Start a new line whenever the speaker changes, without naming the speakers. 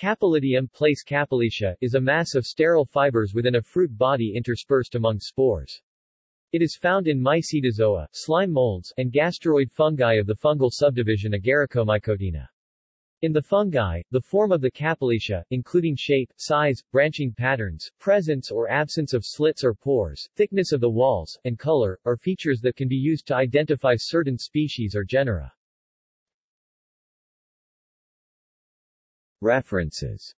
Capillitium place Capillitia is a mass of sterile fibers within a fruit body interspersed among spores. It is found in Mycetozoa, slime molds, and gasteroid fungi of the fungal subdivision Agaricomycotina. In the fungi, the form of the capillitia, including shape, size, branching patterns, presence or absence of slits or pores, thickness of the walls, and color, are features that can be used to identify certain species or genera. References